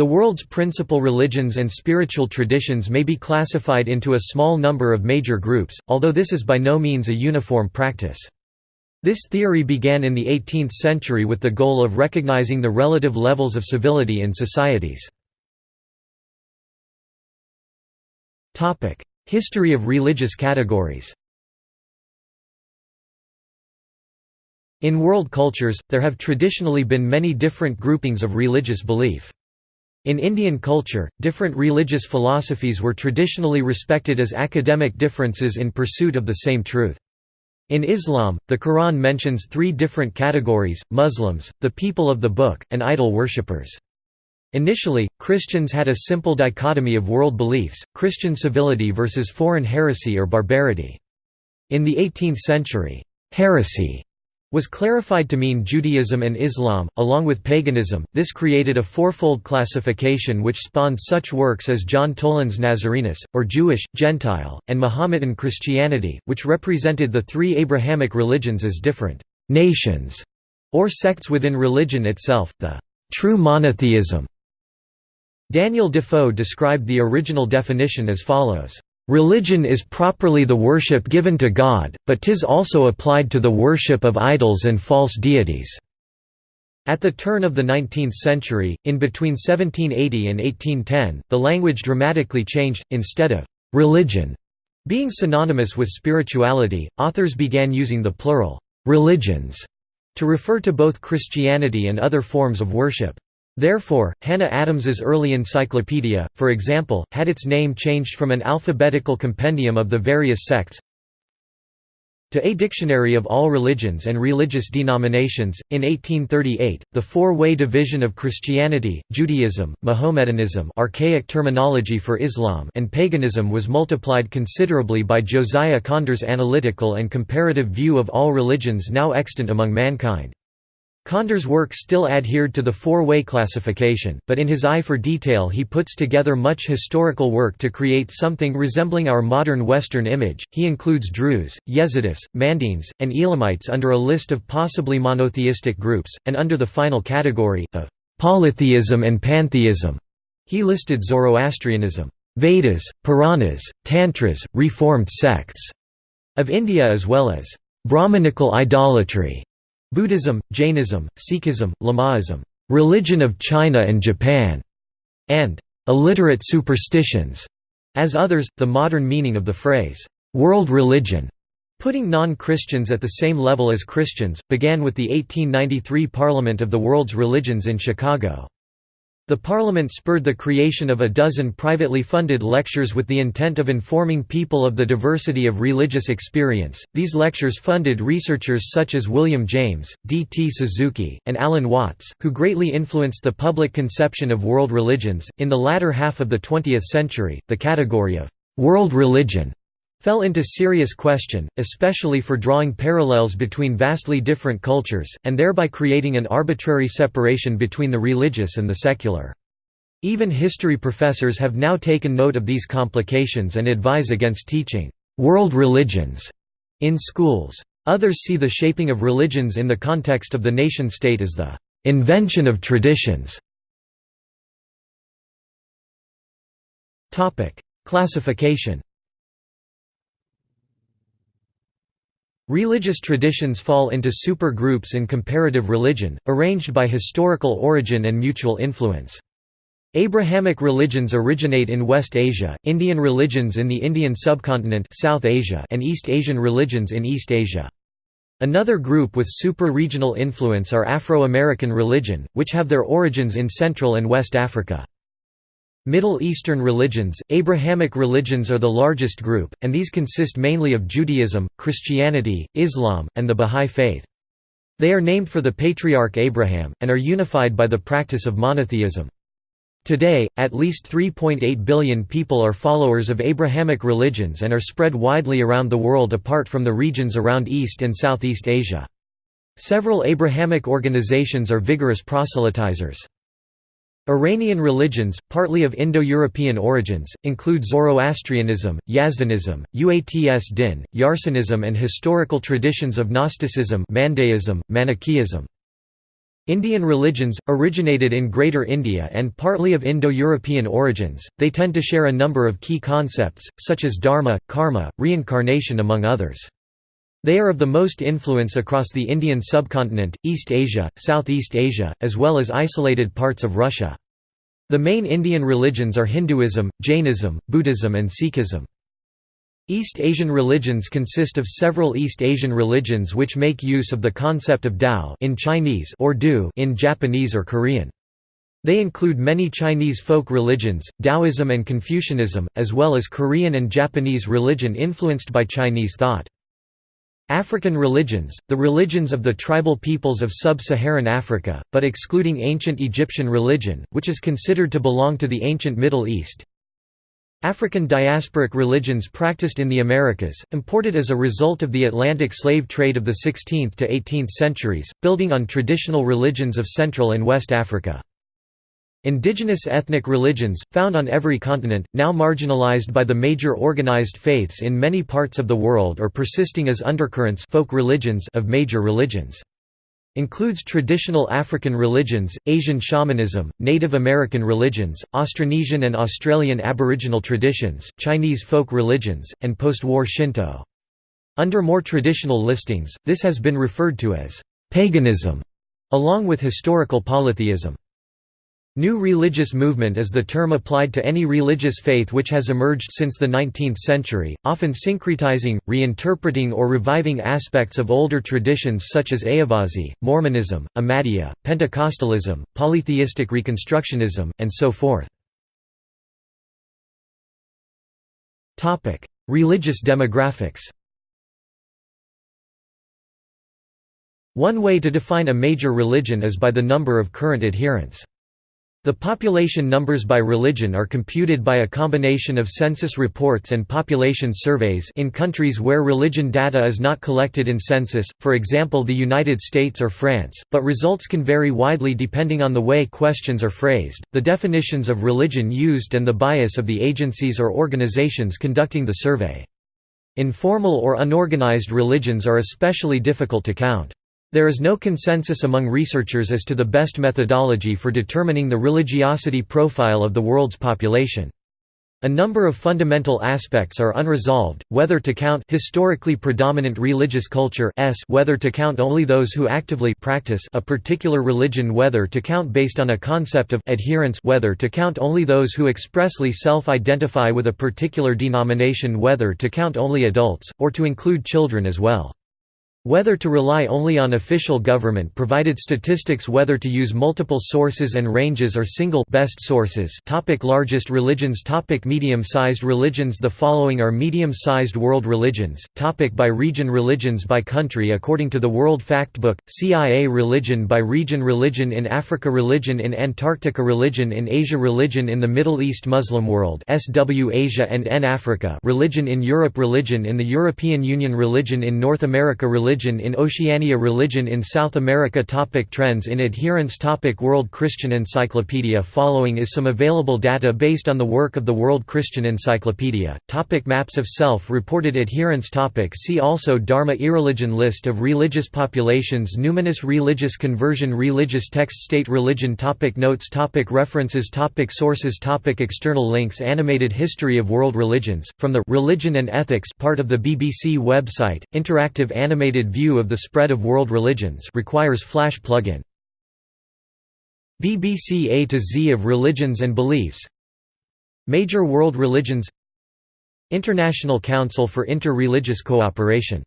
The world's principal religions and spiritual traditions may be classified into a small number of major groups, although this is by no means a uniform practice. This theory began in the 18th century with the goal of recognizing the relative levels of civility in societies. History of religious categories In world cultures, there have traditionally been many different groupings of religious belief. In Indian culture, different religious philosophies were traditionally respected as academic differences in pursuit of the same truth. In Islam, the Quran mentions three different categories, Muslims, the people of the book, and idol worshippers. Initially, Christians had a simple dichotomy of world beliefs, Christian civility versus foreign heresy or barbarity. In the 18th century, heresy was clarified to mean Judaism and Islam, along with paganism. This created a fourfold classification which spawned such works as John Toland's Nazarenus, or Jewish, Gentile, and Mahometan Christianity, which represented the three Abrahamic religions as different nations or sects within religion itself, the true monotheism. Daniel Defoe described the original definition as follows. Religion is properly the worship given to God, but tis also applied to the worship of idols and false deities." At the turn of the 19th century, in between 1780 and 1810, the language dramatically changed, instead of «religion» being synonymous with spirituality, authors began using the plural «religions» to refer to both Christianity and other forms of worship. Therefore, Hannah Adams's early encyclopedia, for example, had its name changed from an alphabetical compendium of the various sects to A Dictionary of All Religions and Religious Denominations. In 1838, the four-way division of Christianity, Judaism, Mahometanism archaic terminology for Islam and paganism was multiplied considerably by Josiah Conder's analytical and comparative view of all religions now extant among mankind. Conder's work still adhered to the four-way classification, but in his eye for detail he puts together much historical work to create something resembling our modern Western image. He includes Druze, Yezidis, Mandaeans, and Elamites under a list of possibly monotheistic groups, and under the final category, of polytheism and pantheism, he listed Zoroastrianism, Vedas, Puranas, Tantras, reformed sects of India as well as Brahmanical idolatry Buddhism, Jainism, Sikhism, Lamaism, religion of China and Japan, and illiterate superstitions. As others, the modern meaning of the phrase, world religion, putting non-Christians at the same level as Christians, began with the 1893 Parliament of the World's Religions in Chicago. The Parliament spurred the creation of a dozen privately funded lectures with the intent of informing people of the diversity of religious experience. These lectures funded researchers such as William James, D. T. Suzuki, and Alan Watts, who greatly influenced the public conception of world religions. In the latter half of the 20th century, the category of world religion fell into serious question, especially for drawing parallels between vastly different cultures, and thereby creating an arbitrary separation between the religious and the secular. Even history professors have now taken note of these complications and advise against teaching «world religions» in schools. Others see the shaping of religions in the context of the nation-state as the «invention of traditions». Classification Religious traditions fall into super-groups in comparative religion, arranged by historical origin and mutual influence. Abrahamic religions originate in West Asia, Indian religions in the Indian subcontinent South Asia and East Asian religions in East Asia. Another group with super-regional influence are Afro-American religion, which have their origins in Central and West Africa. Middle Eastern religions, Abrahamic religions are the largest group, and these consist mainly of Judaism, Christianity, Islam, and the Bahá'í Faith. They are named for the patriarch Abraham, and are unified by the practice of monotheism. Today, at least 3.8 billion people are followers of Abrahamic religions and are spread widely around the world apart from the regions around East and Southeast Asia. Several Abrahamic organizations are vigorous proselytizers. Iranian religions, partly of Indo-European origins, include Zoroastrianism, Yazdanism, Uats Din, Yarsanism and historical traditions of Gnosticism Mandaeism, Manichaeism. Indian religions, originated in Greater India and partly of Indo-European origins, they tend to share a number of key concepts, such as dharma, karma, reincarnation among others. They are of the most influence across the Indian subcontinent, East Asia, Southeast Asia, as well as isolated parts of Russia. The main Indian religions are Hinduism, Jainism, Buddhism and Sikhism. East Asian religions consist of several East Asian religions which make use of the concept of Tao in Chinese or Du in Japanese or Korean. They include many Chinese folk religions, Taoism and Confucianism, as well as Korean and Japanese religion influenced by Chinese thought. African religions, the religions of the tribal peoples of sub-Saharan Africa, but excluding ancient Egyptian religion, which is considered to belong to the ancient Middle East, African diasporic religions practiced in the Americas, imported as a result of the Atlantic slave trade of the 16th to 18th centuries, building on traditional religions of Central and West Africa. Indigenous ethnic religions, found on every continent, now marginalized by the major organized faiths in many parts of the world or persisting as undercurrents folk religions of major religions. Includes traditional African religions, Asian shamanism, Native American religions, Austronesian and Australian Aboriginal traditions, Chinese folk religions, and post-war Shinto. Under more traditional listings, this has been referred to as paganism, along with historical polytheism. New religious movement is the term applied to any religious faith which has emerged since the 19th century, often syncretizing, reinterpreting or reviving aspects of older traditions such as Ayyavazhi, Mormonism, Ahmadiyya, Pentecostalism, polytheistic Reconstructionism, and so forth. religious demographics One way to define a major religion is by the number of current adherents. The population numbers by religion are computed by a combination of census reports and population surveys in countries where religion data is not collected in census, for example the United States or France, but results can vary widely depending on the way questions are phrased, the definitions of religion used and the bias of the agencies or organizations conducting the survey. Informal or unorganized religions are especially difficult to count. There is no consensus among researchers as to the best methodology for determining the religiosity profile of the world's population. A number of fundamental aspects are unresolved, whether to count historically predominant religious culture s whether to count only those who actively practice a particular religion whether to count based on a concept of adherence whether to count only those who expressly self-identify with a particular denomination whether to count only adults, or to include children as well. Whether to rely only on official government-provided statistics whether to use multiple sources and ranges or single best sources topic Largest religions topic Medium-sized religions The following are medium-sized world religions, topic By region Religions by country According to the World Factbook, CIA Religion by region Religion in Africa Religion in Antarctica Religion in Asia Religion in the Middle East Muslim world SW Asia and N Africa Religion in Europe Religion in the European Union Religion in North America Religion religion in Oceania Religion in South America topic Trends in adherence topic World Christian Encyclopedia Following is some available data based on the work of the World Christian Encyclopedia, topic Maps of self-reported adherence topic. See also Dharma Irreligion List of religious populations. Numinous religious conversion. Religious text State religion topic. Notes topic. References topic. Sources topic. External links. Animated History of World Religions, from the Religion and Ethics part of the BBC website, interactive animated view of the spread of world religions requires Flash plugin. BBC A to Z of Religions and Beliefs. Major world religions. International Council for Inter-Religious Cooperation